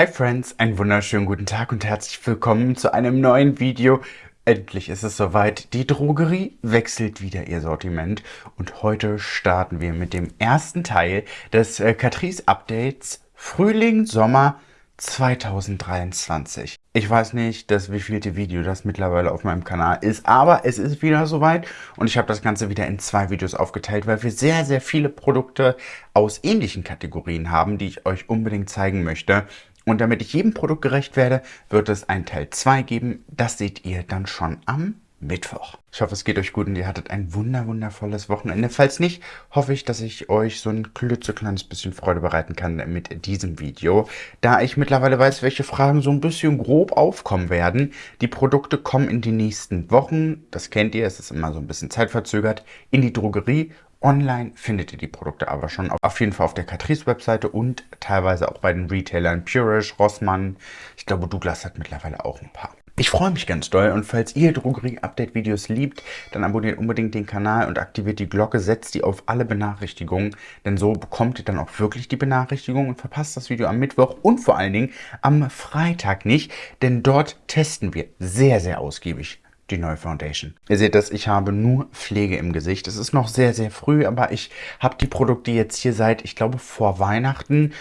Hi Friends, einen wunderschönen guten Tag und herzlich willkommen zu einem neuen Video. Endlich ist es soweit, die Drogerie wechselt wieder ihr Sortiment und heute starten wir mit dem ersten Teil des äh, Catrice Updates Frühling, Sommer 2023. Ich weiß nicht, dass wie vielte Video das mittlerweile auf meinem Kanal ist, aber es ist wieder soweit und ich habe das Ganze wieder in zwei Videos aufgeteilt, weil wir sehr, sehr viele Produkte aus ähnlichen Kategorien haben, die ich euch unbedingt zeigen möchte. Und damit ich jedem Produkt gerecht werde, wird es ein Teil 2 geben. Das seht ihr dann schon am Mittwoch. Ich hoffe, es geht euch gut und ihr hattet ein wunder wundervolles Wochenende. Falls nicht, hoffe ich, dass ich euch so ein klitzekleines bisschen Freude bereiten kann mit diesem Video. Da ich mittlerweile weiß, welche Fragen so ein bisschen grob aufkommen werden. Die Produkte kommen in die nächsten Wochen. Das kennt ihr, es ist immer so ein bisschen zeitverzögert. In die Drogerie Online findet ihr die Produkte aber schon auf jeden Fall auf der Catrice-Webseite und teilweise auch bei den Retailern Purish, Rossmann. Ich glaube, Douglas hat mittlerweile auch ein paar. Ich freue mich ganz doll und falls ihr Drogerie-Update-Videos liebt, dann abonniert unbedingt den Kanal und aktiviert die Glocke, setzt die auf alle Benachrichtigungen, denn so bekommt ihr dann auch wirklich die Benachrichtigung und verpasst das Video am Mittwoch und vor allen Dingen am Freitag nicht, denn dort testen wir sehr, sehr ausgiebig die neue Foundation. Ihr seht das, ich habe nur Pflege im Gesicht. Es ist noch sehr, sehr früh, aber ich habe die Produkte jetzt hier seit, ich glaube, vor Weihnachten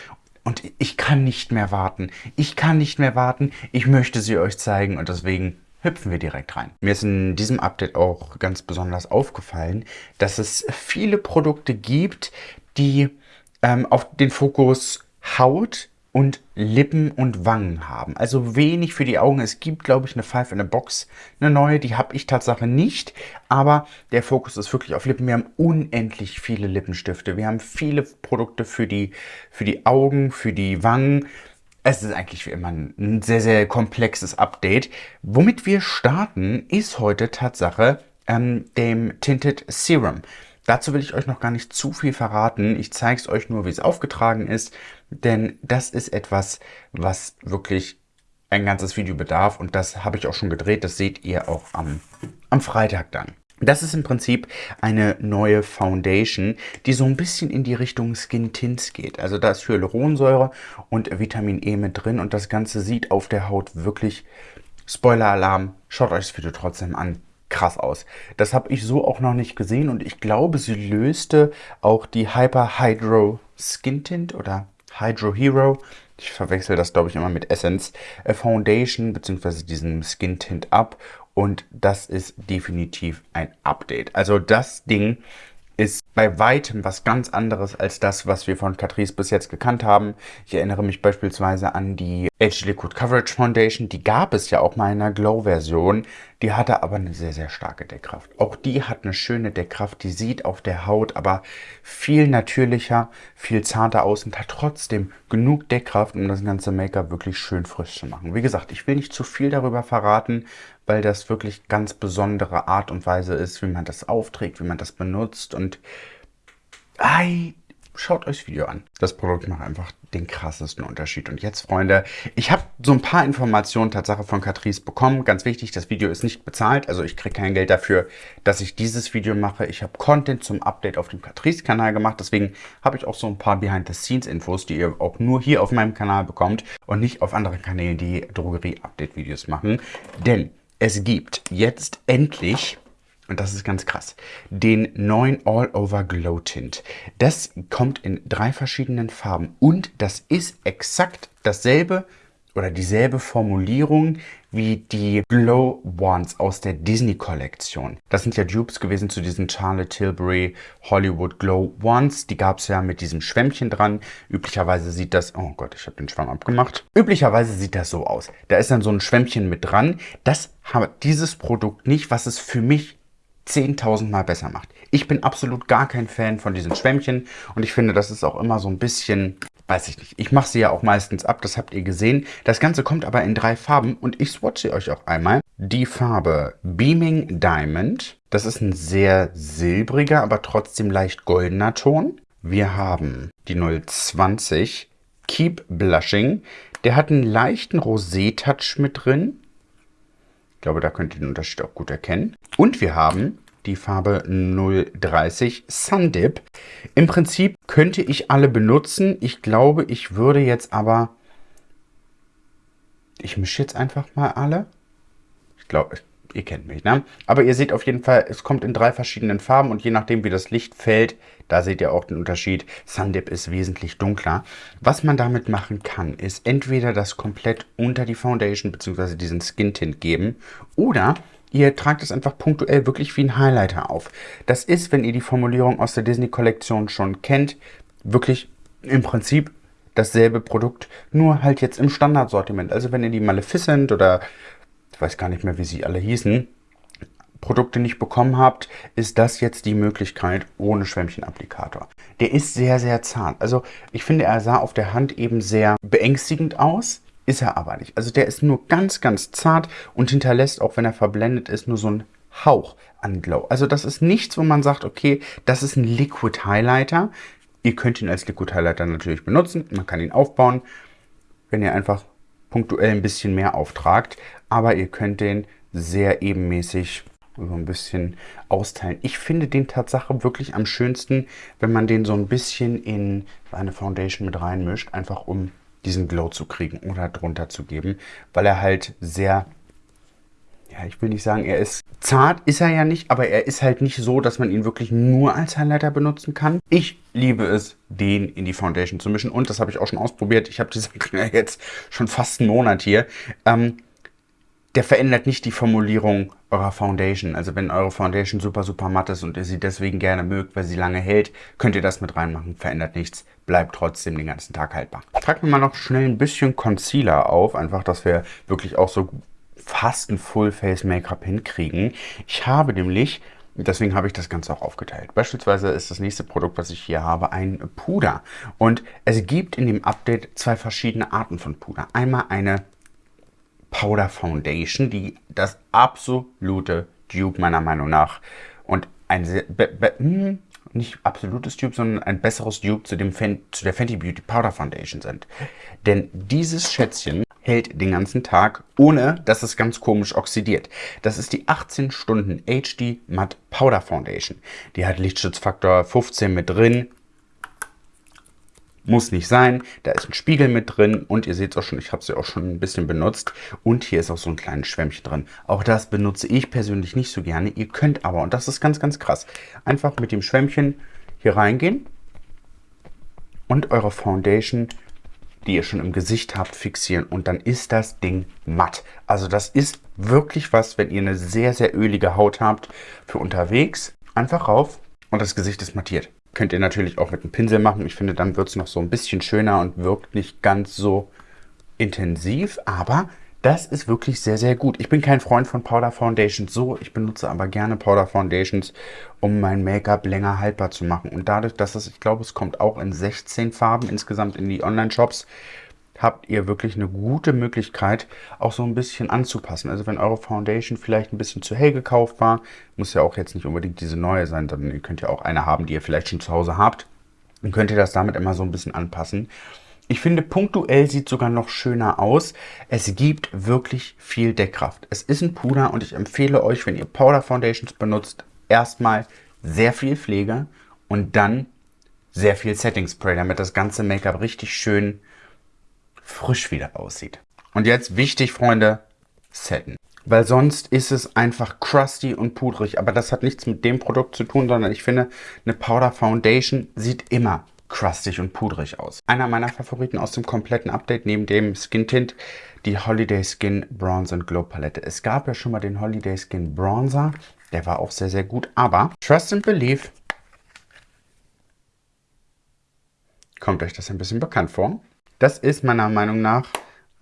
und ich kann nicht mehr warten. Ich kann nicht mehr warten. Ich möchte sie euch zeigen und deswegen hüpfen wir direkt rein. Mir ist in diesem Update auch ganz besonders aufgefallen, dass es viele Produkte gibt, die ähm, auf den Fokus Haut und Lippen und Wangen haben. Also wenig für die Augen. Es gibt, glaube ich, eine Five in a Box, eine neue. Die habe ich Tatsache nicht. Aber der Fokus ist wirklich auf Lippen. Wir haben unendlich viele Lippenstifte. Wir haben viele Produkte für die, für die Augen, für die Wangen. Es ist eigentlich wie immer ein sehr, sehr komplexes Update. Womit wir starten, ist heute Tatsache ähm, dem Tinted Serum. Dazu will ich euch noch gar nicht zu viel verraten. Ich zeige es euch nur, wie es aufgetragen ist, denn das ist etwas, was wirklich ein ganzes Video bedarf und das habe ich auch schon gedreht. Das seht ihr auch am, am Freitag dann. Das ist im Prinzip eine neue Foundation, die so ein bisschen in die Richtung Skin Tints geht. Also da ist Hyaluronsäure und Vitamin E mit drin und das Ganze sieht auf der Haut wirklich, Spoiler-Alarm, schaut euch das Video trotzdem an, krass aus. Das habe ich so auch noch nicht gesehen und ich glaube, sie löste auch die Hyper Hydro Skin Tint oder Hydro Hero. Ich verwechsel das, glaube ich, immer mit Essence äh, Foundation bzw. diesen Skin Tint ab und das ist definitiv ein Update. Also das Ding ist bei weitem was ganz anderes als das, was wir von Catrice bis jetzt gekannt haben. Ich erinnere mich beispielsweise an die Age Liquid Coverage Foundation. Die gab es ja auch mal in einer Glow-Version. Die hatte aber eine sehr, sehr starke Deckkraft. Auch die hat eine schöne Deckkraft. Die sieht auf der Haut aber viel natürlicher, viel zarter aus und hat trotzdem genug Deckkraft, um das ganze Make-up wirklich schön frisch zu machen. Wie gesagt, ich will nicht zu viel darüber verraten, weil das wirklich ganz besondere Art und Weise ist, wie man das aufträgt, wie man das benutzt und ei, schaut euch das Video an. Das Produkt macht einfach den krassesten Unterschied. Und jetzt, Freunde, ich habe so ein paar Informationen Tatsache von Catrice bekommen. Ganz wichtig, das Video ist nicht bezahlt. Also ich kriege kein Geld dafür, dass ich dieses Video mache. Ich habe Content zum Update auf dem Catrice-Kanal gemacht. Deswegen habe ich auch so ein paar Behind-the-Scenes-Infos, die ihr auch nur hier auf meinem Kanal bekommt und nicht auf anderen Kanälen, die Drogerie-Update-Videos machen. Denn es gibt jetzt endlich, und das ist ganz krass, den neuen All-Over Glow Tint. Das kommt in drei verschiedenen Farben und das ist exakt dasselbe oder dieselbe Formulierung wie die Glow Wands aus der Disney-Kollektion. Das sind ja Dupes gewesen zu diesen Charlotte Tilbury Hollywood Glow Wands. Die gab es ja mit diesem Schwämmchen dran. Üblicherweise sieht das... Oh Gott, ich habe den Schwamm abgemacht. Üblicherweise sieht das so aus. Da ist dann so ein Schwämmchen mit dran. Das hat dieses Produkt nicht, was es für mich 10.000 Mal besser macht. Ich bin absolut gar kein Fan von diesen Schwämmchen und ich finde, das ist auch immer so ein bisschen weiß ich nicht. Ich mache sie ja auch meistens ab, das habt ihr gesehen. Das Ganze kommt aber in drei Farben und ich swatche euch auch einmal. Die Farbe Beaming Diamond. Das ist ein sehr silbriger, aber trotzdem leicht goldener Ton. Wir haben die 020 Keep Blushing. Der hat einen leichten Rosé-Touch mit drin. Ich glaube, da könnt ihr den Unterschied auch gut erkennen. Und wir haben die Farbe 030 Sundip. Im Prinzip könnte ich alle benutzen. Ich glaube, ich würde jetzt aber Ich mische jetzt einfach mal alle. Ich glaube, ihr kennt mich, ne? Aber ihr seht auf jeden Fall, es kommt in drei verschiedenen Farben und je nachdem, wie das Licht fällt, da seht ihr auch den Unterschied. Sundip ist wesentlich dunkler. Was man damit machen kann, ist entweder das komplett unter die Foundation bzw. diesen Skin Tint geben oder ihr tragt es einfach punktuell wirklich wie ein Highlighter auf. Das ist, wenn ihr die Formulierung aus der Disney-Kollektion schon kennt, wirklich im Prinzip dasselbe Produkt, nur halt jetzt im Standardsortiment. Also wenn ihr die Maleficent oder ich weiß gar nicht mehr, wie sie alle hießen, Produkte nicht bekommen habt, ist das jetzt die Möglichkeit ohne Schwämmchenapplikator. Der ist sehr, sehr zart. Also ich finde, er sah auf der Hand eben sehr beängstigend aus, ist er aber nicht. Also der ist nur ganz, ganz zart und hinterlässt, auch wenn er verblendet ist, nur so einen Hauch an Glow. Also das ist nichts, wo man sagt, okay, das ist ein Liquid Highlighter. Ihr könnt ihn als Liquid Highlighter natürlich benutzen. Man kann ihn aufbauen, wenn ihr einfach punktuell ein bisschen mehr auftragt. Aber ihr könnt den sehr ebenmäßig so ein bisschen austeilen. Ich finde den Tatsache wirklich am schönsten, wenn man den so ein bisschen in eine Foundation mit reinmischt, einfach um diesen Glow zu kriegen oder drunter zu geben, weil er halt sehr ja, ich will nicht sagen, er ist zart, ist er ja nicht, aber er ist halt nicht so, dass man ihn wirklich nur als Highlighter benutzen kann. Ich liebe es, den in die Foundation zu mischen und das habe ich auch schon ausprobiert. Ich habe diese jetzt schon fast einen Monat hier. Ähm, der verändert nicht die Formulierung eurer Foundation. Also wenn eure Foundation super, super matt ist und ihr sie deswegen gerne mögt, weil sie lange hält, könnt ihr das mit reinmachen. Verändert nichts, bleibt trotzdem den ganzen Tag haltbar. Tragen wir mal noch schnell ein bisschen Concealer auf, einfach, dass wir wirklich auch so fast ein Full-Face-Make-up hinkriegen. Ich habe nämlich, deswegen habe ich das Ganze auch aufgeteilt. Beispielsweise ist das nächste Produkt, was ich hier habe, ein Puder. Und es gibt in dem Update zwei verschiedene Arten von Puder. Einmal eine Powder Foundation, die das absolute Dupe meiner Meinung nach und ein sehr, hm, nicht absolutes Dupe, sondern ein besseres Dupe zu, dem zu der Fenty Beauty Powder Foundation sind. Denn dieses Schätzchen hält den ganzen Tag, ohne dass es ganz komisch oxidiert. Das ist die 18 Stunden HD Matte Powder Foundation. Die hat Lichtschutzfaktor 15 mit drin. Muss nicht sein. Da ist ein Spiegel mit drin und ihr seht es auch schon, ich habe sie auch schon ein bisschen benutzt. Und hier ist auch so ein kleines Schwämmchen drin. Auch das benutze ich persönlich nicht so gerne. Ihr könnt aber, und das ist ganz, ganz krass, einfach mit dem Schwämmchen hier reingehen und eure Foundation die ihr schon im Gesicht habt, fixieren und dann ist das Ding matt. Also das ist wirklich was, wenn ihr eine sehr, sehr ölige Haut habt für unterwegs. Einfach rauf und das Gesicht ist mattiert. Könnt ihr natürlich auch mit einem Pinsel machen. Ich finde, dann wird es noch so ein bisschen schöner und wirkt nicht ganz so intensiv, aber das ist wirklich sehr, sehr gut. Ich bin kein Freund von Powder Foundations so. Ich benutze aber gerne Powder Foundations, um mein Make-up länger haltbar zu machen. Und dadurch, dass es, ich glaube, es kommt auch in 16 Farben insgesamt in die Online-Shops, habt ihr wirklich eine gute Möglichkeit, auch so ein bisschen anzupassen. Also wenn eure Foundation vielleicht ein bisschen zu hell gekauft war, muss ja auch jetzt nicht unbedingt diese neue sein, sondern ihr könnt ja auch eine haben, die ihr vielleicht schon zu Hause habt. Dann könnt ihr das damit immer so ein bisschen anpassen. Ich finde, punktuell sieht sogar noch schöner aus. Es gibt wirklich viel Deckkraft. Es ist ein Puder und ich empfehle euch, wenn ihr Powder Foundations benutzt, erstmal sehr viel Pflege und dann sehr viel Setting Spray, damit das ganze Make-up richtig schön frisch wieder aussieht. Und jetzt wichtig, Freunde, setten. Weil sonst ist es einfach crusty und pudrig. Aber das hat nichts mit dem Produkt zu tun, sondern ich finde, eine Powder Foundation sieht immer crustig und pudrig aus. Einer meiner Favoriten aus dem kompletten Update neben dem Skin Tint, die Holiday Skin Bronze and Glow Palette. Es gab ja schon mal den Holiday Skin Bronzer, der war auch sehr, sehr gut, aber Trust and Believe kommt euch das ein bisschen bekannt vor. Das ist meiner Meinung nach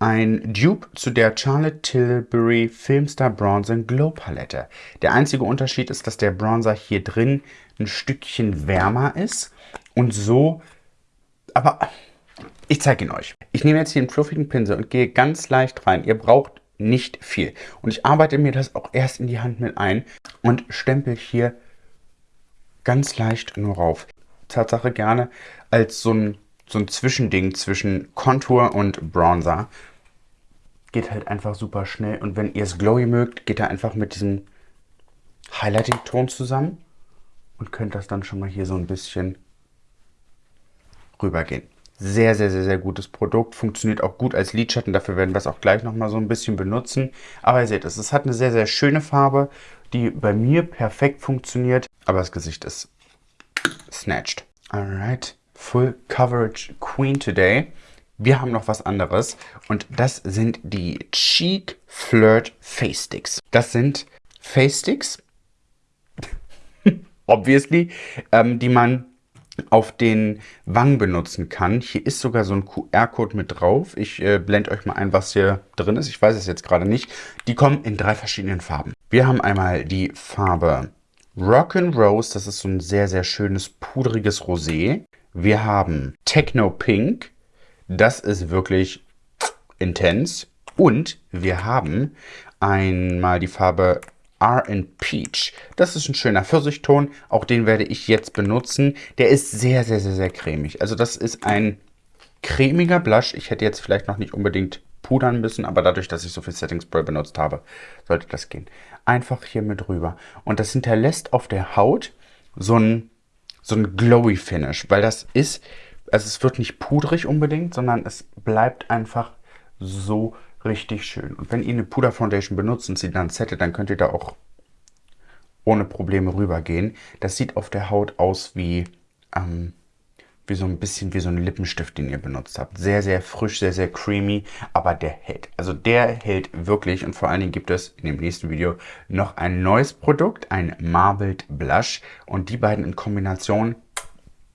ein Dupe zu der Charlotte Tilbury Filmstar Bronze Glow Palette. Der einzige Unterschied ist, dass der Bronzer hier drin ein Stückchen wärmer ist und so, aber ich zeige ihn euch. Ich nehme jetzt hier einen fluffigen Pinsel und gehe ganz leicht rein. Ihr braucht nicht viel. Und ich arbeite mir das auch erst in die Hand mit ein und stempel hier ganz leicht nur rauf. Tatsache gerne als so ein, so ein Zwischending zwischen Contour und Bronzer. Geht halt einfach super schnell. Und wenn ihr es glowy mögt, geht er einfach mit diesem Highlighting-Ton zusammen und könnt das dann schon mal hier so ein bisschen rübergehen. Sehr, sehr, sehr, sehr gutes Produkt. Funktioniert auch gut als Lidschatten. Dafür werden wir es auch gleich nochmal so ein bisschen benutzen. Aber ihr seht es, es hat eine sehr, sehr schöne Farbe, die bei mir perfekt funktioniert. Aber das Gesicht ist snatched. Alright, Full Coverage Queen today. Wir haben noch was anderes und das sind die Cheek Flirt Face Sticks. Das sind Face Sticks, obviously, ähm, die man auf den Wangen benutzen kann. Hier ist sogar so ein QR-Code mit drauf. Ich äh, blende euch mal ein, was hier drin ist. Ich weiß es jetzt gerade nicht. Die kommen in drei verschiedenen Farben. Wir haben einmal die Farbe Rock'n'Rose. Das ist so ein sehr, sehr schönes, pudriges Rosé. Wir haben Techno Pink. Das ist wirklich intens. Und wir haben einmal die Farbe R Peach. Das ist ein schöner Pfirsichton. Auch den werde ich jetzt benutzen. Der ist sehr, sehr, sehr, sehr cremig. Also das ist ein cremiger Blush. Ich hätte jetzt vielleicht noch nicht unbedingt pudern müssen, aber dadurch, dass ich so viel Setting Spray benutzt habe, sollte das gehen. Einfach hier mit rüber. Und das hinterlässt auf der Haut so ein, so ein glowy Finish, weil das ist, also es wird nicht pudrig unbedingt, sondern es bleibt einfach so richtig schön. Und wenn ihr eine Puder Foundation benutzt und sie dann settet, dann könnt ihr da auch ohne Probleme rübergehen. Das sieht auf der Haut aus wie, ähm, wie so ein bisschen wie so ein Lippenstift, den ihr benutzt habt. Sehr, sehr frisch, sehr, sehr creamy, aber der hält. Also der hält wirklich und vor allen Dingen gibt es in dem nächsten Video noch ein neues Produkt, ein Marbled Blush und die beiden in Kombination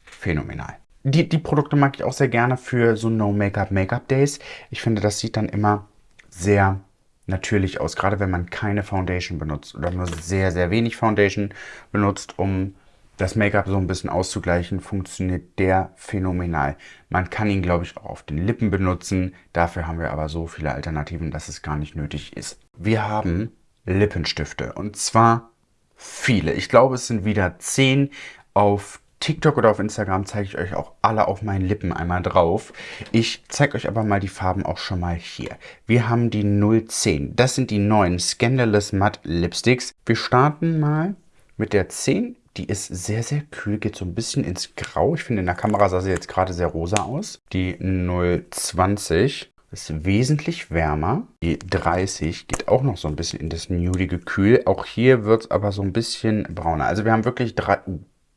phänomenal. Die, die Produkte mag ich auch sehr gerne für so No-Make-up-Make-up-Days. Ich finde, das sieht dann immer sehr natürlich aus, gerade wenn man keine Foundation benutzt oder nur sehr, sehr wenig Foundation benutzt, um das Make-up so ein bisschen auszugleichen, funktioniert der phänomenal. Man kann ihn, glaube ich, auch auf den Lippen benutzen. Dafür haben wir aber so viele Alternativen, dass es gar nicht nötig ist. Wir haben Lippenstifte und zwar viele. Ich glaube, es sind wieder zehn auf TikTok oder auf Instagram zeige ich euch auch alle auf meinen Lippen einmal drauf. Ich zeige euch aber mal die Farben auch schon mal hier. Wir haben die 010. Das sind die neuen Scandalous Matte Lipsticks. Wir starten mal mit der 10. Die ist sehr, sehr kühl, geht so ein bisschen ins Grau. Ich finde, in der Kamera sah sie jetzt gerade sehr rosa aus. Die 020 ist wesentlich wärmer. Die 30 geht auch noch so ein bisschen in das nudige Kühl. Auch hier wird es aber so ein bisschen brauner. Also wir haben wirklich drei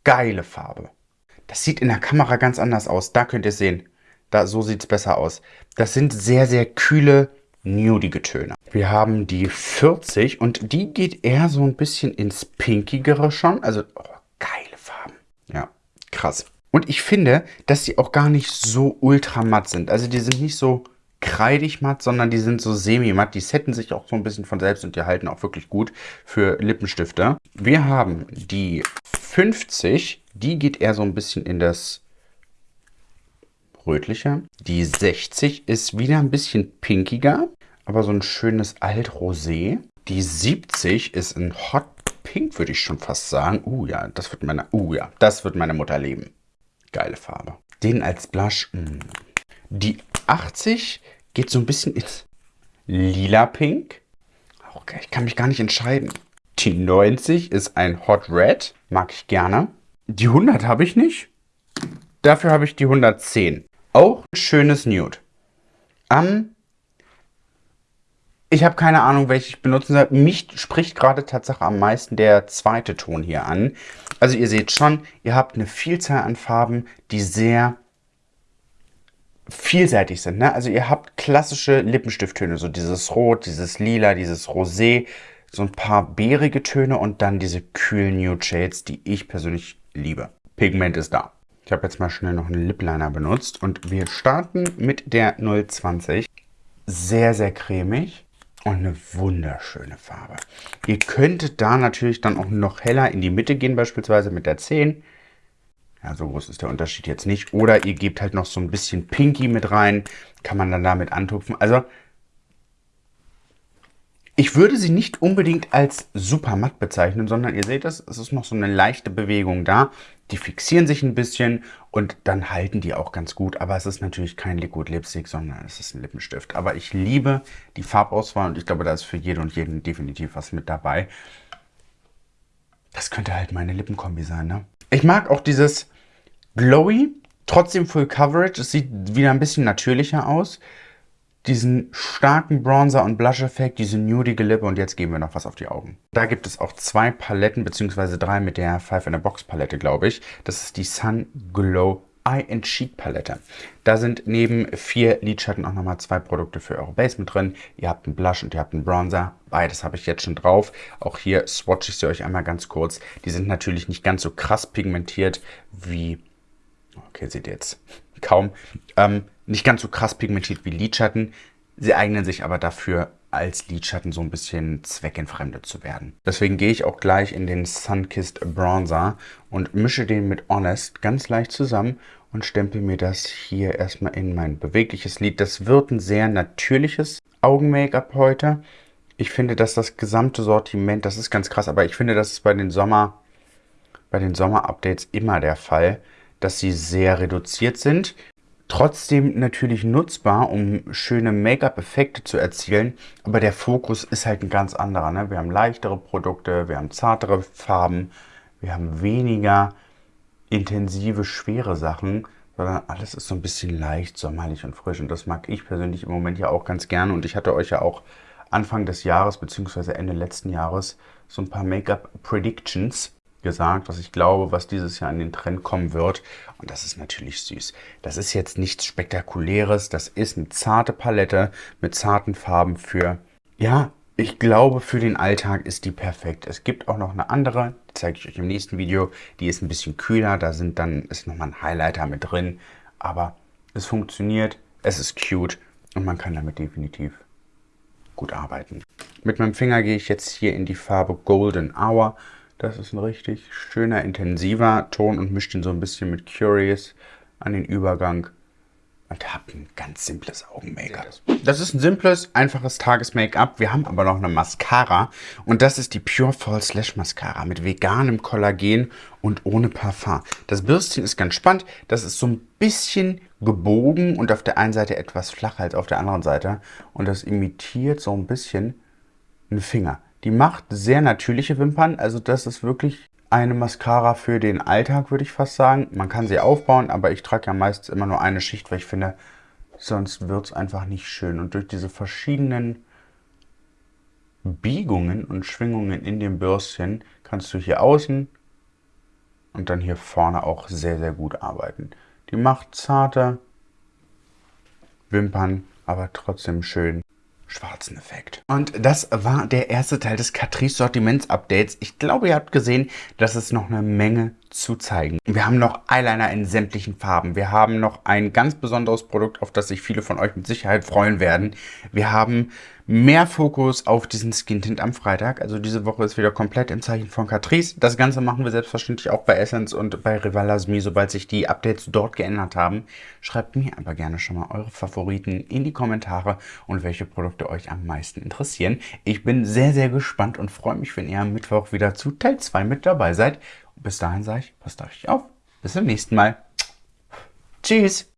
geile Farbe. Das sieht in der Kamera ganz anders aus. Da könnt ihr sehen. Da, so sieht es besser aus. Das sind sehr, sehr kühle, nudige Töne. Wir haben die 40 und die geht eher so ein bisschen ins Pinkigere schon. Also, oh, geile Farben. Ja, krass. Und ich finde, dass die auch gar nicht so ultra matt sind. Also die sind nicht so kreidig matt, sondern die sind so semi-matt. Die setten sich auch so ein bisschen von selbst und die halten auch wirklich gut für Lippenstifte. Wir haben die 50, die geht eher so ein bisschen in das rötliche. Die 60 ist wieder ein bisschen pinkiger, aber so ein schönes Altrosé. Die 70 ist ein Hot Pink, würde ich schon fast sagen. Uh ja, das wird meine, uh ja, das wird meine Mutter leben. Geile Farbe. Den als Blush. Mh. Mm. Die 80 geht so ein bisschen ins lila Pink. Okay, ich kann mich gar nicht entscheiden. Die 90 ist ein Hot Red. Mag ich gerne. Die 100 habe ich nicht. Dafür habe ich die 110. Auch ein schönes Nude. Ähm, ich habe keine Ahnung, welche ich benutzen soll. Mich spricht gerade Tatsache am meisten der zweite Ton hier an. Also ihr seht schon, ihr habt eine Vielzahl an Farben, die sehr vielseitig sind. Ne? Also ihr habt klassische Lippenstifttöne, so dieses Rot, dieses Lila, dieses Rosé, so ein paar beerige Töne und dann diese kühlen Nude Shades, die ich persönlich liebe. Pigment ist da. Ich habe jetzt mal schnell noch einen Lip Liner benutzt und wir starten mit der 020. Sehr, sehr cremig und eine wunderschöne Farbe. Ihr könntet da natürlich dann auch noch heller in die Mitte gehen, beispielsweise mit der 10. Ja, so groß ist der Unterschied jetzt nicht. Oder ihr gebt halt noch so ein bisschen Pinky mit rein, kann man dann damit antupfen. Also ich würde sie nicht unbedingt als super matt bezeichnen, sondern ihr seht das, es ist noch so eine leichte Bewegung da. Die fixieren sich ein bisschen und dann halten die auch ganz gut. Aber es ist natürlich kein Liquid Lipstick, sondern es ist ein Lippenstift. Aber ich liebe die Farbauswahl und ich glaube, da ist für jede und jeden definitiv was mit dabei. Das könnte halt meine Lippenkombi sein, ne? Ich mag auch dieses Glowy Trotzdem Full Coverage, es sieht wieder ein bisschen natürlicher aus. Diesen starken Bronzer- und Blush-Effekt, diese nudige Lippe und jetzt geben wir noch was auf die Augen. Da gibt es auch zwei Paletten, beziehungsweise drei mit der Five in a Box Palette, glaube ich. Das ist die Sun Glow Eye and Cheek Palette. Da sind neben vier Lidschatten auch nochmal zwei Produkte für eure Base mit drin. Ihr habt einen Blush und ihr habt einen Bronzer. Beides habe ich jetzt schon drauf. Auch hier swatche ich sie euch einmal ganz kurz. Die sind natürlich nicht ganz so krass pigmentiert wie Okay, seht ihr jetzt kaum. Ähm, nicht ganz so krass pigmentiert wie Lidschatten. Sie eignen sich aber dafür, als Lidschatten so ein bisschen zweckentfremdet zu werden. Deswegen gehe ich auch gleich in den Sunkissed Bronzer und mische den mit Honest ganz leicht zusammen und stempel mir das hier erstmal in mein bewegliches Lid. Das wird ein sehr natürliches Augen-Make-up heute. Ich finde, dass das gesamte Sortiment, das ist ganz krass, aber ich finde, das ist bei den Sommer, bei den Sommer-Updates immer der Fall dass sie sehr reduziert sind. Trotzdem natürlich nutzbar, um schöne Make-up-Effekte zu erzielen, aber der Fokus ist halt ein ganz anderer. Ne? Wir haben leichtere Produkte, wir haben zartere Farben, wir haben weniger intensive, schwere Sachen, sondern alles ist so ein bisschen leicht, sommerlich und frisch. Und das mag ich persönlich im Moment ja auch ganz gerne. Und ich hatte euch ja auch Anfang des Jahres bzw. Ende letzten Jahres so ein paar Make-up-Predictions gesagt, was ich glaube, was dieses Jahr in den Trend kommen wird. Und das ist natürlich süß. Das ist jetzt nichts Spektakuläres. Das ist eine zarte Palette mit zarten Farben für, ja, ich glaube, für den Alltag ist die perfekt. Es gibt auch noch eine andere, die zeige ich euch im nächsten Video. Die ist ein bisschen kühler, da sind dann, ist nochmal ein Highlighter mit drin. Aber es funktioniert, es ist cute und man kann damit definitiv gut arbeiten. Mit meinem Finger gehe ich jetzt hier in die Farbe Golden Hour das ist ein richtig schöner, intensiver Ton und mischt ihn so ein bisschen mit Curious an den Übergang. Und habt ein ganz simples Augen-Make-up. Das ist ein simples, einfaches Tages-Make-up. Wir haben aber noch eine Mascara. Und das ist die Pure Fall Slash Mascara mit veganem Kollagen und ohne Parfum. Das Bürstchen ist ganz spannend. Das ist so ein bisschen gebogen und auf der einen Seite etwas flacher als auf der anderen Seite. Und das imitiert so ein bisschen einen Finger. Die macht sehr natürliche Wimpern, also das ist wirklich eine Mascara für den Alltag, würde ich fast sagen. Man kann sie aufbauen, aber ich trage ja meistens immer nur eine Schicht, weil ich finde, sonst wird es einfach nicht schön. Und durch diese verschiedenen Biegungen und Schwingungen in dem Bürstchen kannst du hier außen und dann hier vorne auch sehr, sehr gut arbeiten. Die macht zarte Wimpern, aber trotzdem schön schwarzen Effekt. Und das war der erste Teil des Catrice Sortiments Updates. Ich glaube, ihr habt gesehen, dass es noch eine Menge zu zeigen. Wir haben noch Eyeliner in sämtlichen Farben. Wir haben noch ein ganz besonderes Produkt, auf das sich viele von euch mit Sicherheit freuen werden. Wir haben mehr Fokus auf diesen Skin Tint am Freitag. Also diese Woche ist wieder komplett im Zeichen von Catrice. Das Ganze machen wir selbstverständlich auch bei Essence und bei Rivalasmi, sobald sich die Updates dort geändert haben. Schreibt mir aber gerne schon mal eure Favoriten in die Kommentare und welche Produkte euch am meisten interessieren. Ich bin sehr, sehr gespannt und freue mich, wenn ihr am Mittwoch wieder zu Teil 2 mit dabei seid. Bis dahin sage ich, passt auf euch auf. Bis zum nächsten Mal. Tschüss.